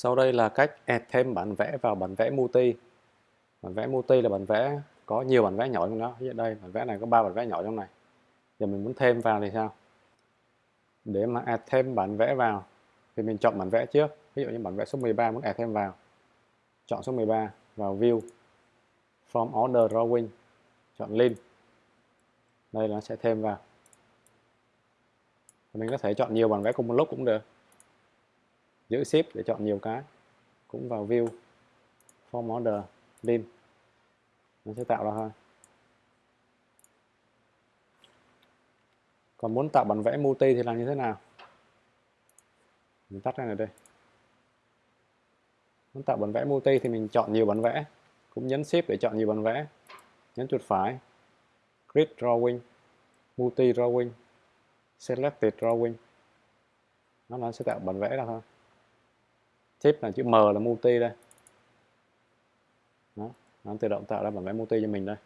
Sau đây là cách add thêm bản vẽ vào bản vẽ multi. Bản vẽ multi là bản vẽ có nhiều bản vẽ nhỏ trong đó. Ví dụ đây, bản vẽ này có 3 bản vẽ nhỏ trong này. Giờ mình muốn thêm vào thì sao? Để mà add thêm bản vẽ vào thì mình chọn bản vẽ trước. Ví dụ như bản vẽ số 13 muốn add thêm vào. Chọn số 13 vào view from order drawing. Chọn link. Đây nó sẽ thêm vào. Mình có thể chọn nhiều bản vẽ cùng một lúc cũng được giữ shift để chọn nhiều cái. Cũng vào view. Form order lim nó sẽ tạo ra thôi còn muốn tạo bản vẽ multi thì làm như thế nào? Mình tắt ra này đây. Muốn tạo bản vẽ multi thì mình chọn nhiều bản vẽ. Cũng nhấn shift để chọn nhiều bản vẽ. Nhấn chuột phải. Grid drawing. Multi drawing. Selected drawing. Nó, nó sẽ tạo bản vẽ ra thôi tip là chữ M là multi đây. Nó, nó tự động tạo ra bản vẽ multi cho mình đây.